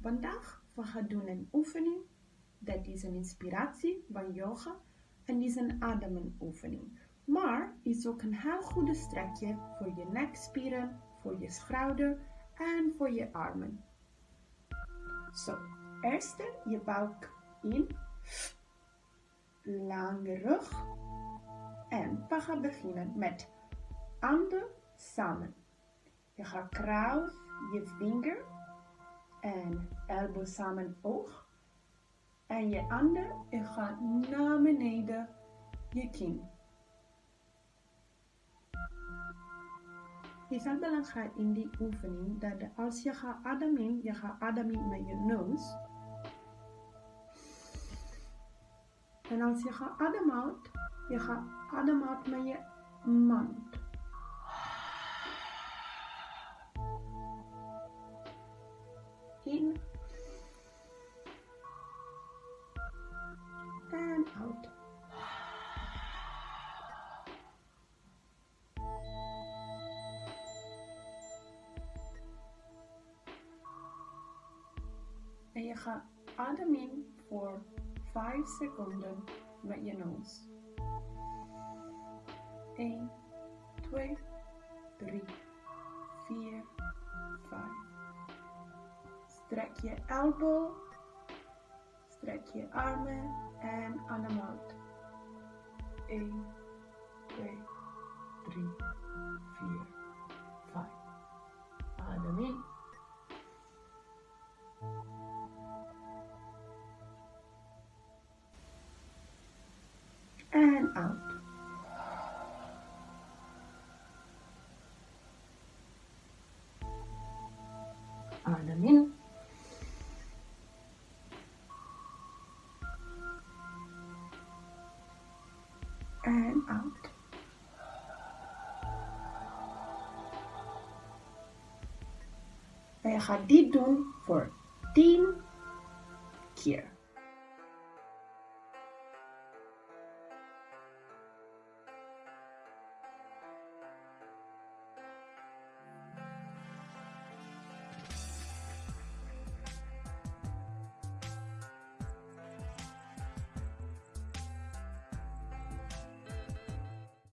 Vandaag we gaan doen een oefening. Dat is een inspiratie van yoga. En is een ademenoefening. Maar is ook een heel goede strekje voor je nekspieren, voor je schouder en voor je armen. Zo, eerst je buik in. Lange rug. En we gaan beginnen met handen samen. Je gaat kruis je vinger en elbow samen oog. En je handen, je gaat naar beneden je kin. Het is heel belangrijk in die oefening dat als je gaat ademen, je gaat ademen met je neus. En als je gaat ademen, je gaat ademen met je mond. In en out. En je gaat ademen voor 5 seconden met je neus. 1, 2, 3, 4, 5. Strek je elbow, strek je armen en adem uit. 1, 2, 3, 4, 5. Adem in. En out. Adem in. En out. En je gaat dit doen voor 10 keer.